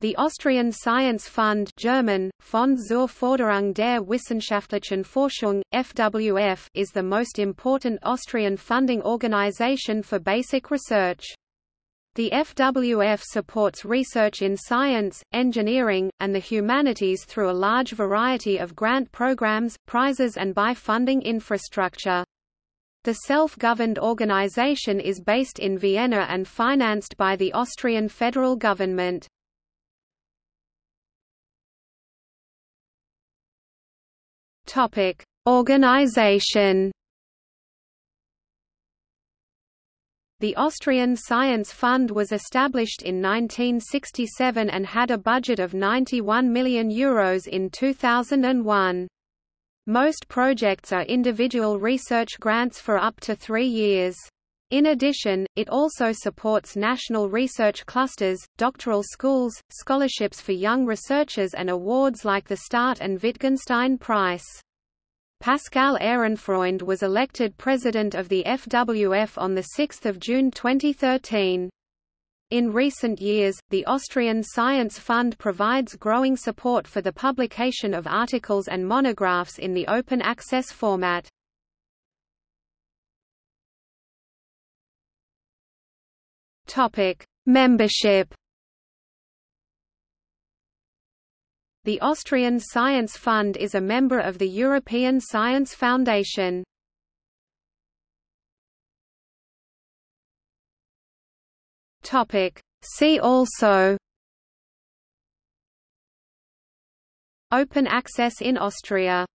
The Austrian Science Fund German, Fonds zur Förderung der wissenschaftlichen Forschung, FWF, is the most important Austrian funding organization for basic research. The FWF supports research in science, engineering, and the humanities through a large variety of grant programs, prizes and by funding infrastructure. The self-governed organization is based in Vienna and financed by the Austrian federal government. Topic: Organization. The Austrian Science Fund was established in 1967 and had a budget of 91 million euros in 2001. Most projects are individual research grants for up to three years. In addition, it also supports national research clusters, doctoral schools, scholarships for young researchers and awards like the Start and Wittgenstein Prize. Pascale Ehrenfreund was elected president of the FWF on 6 June 2013. In recent years, the Austrian Science Fund provides growing support for the publication of articles and monographs in the open access format. Topic: Membership. The Austrian Science Fund is a member of the European Science Foundation. Topic: See also Open access in Austria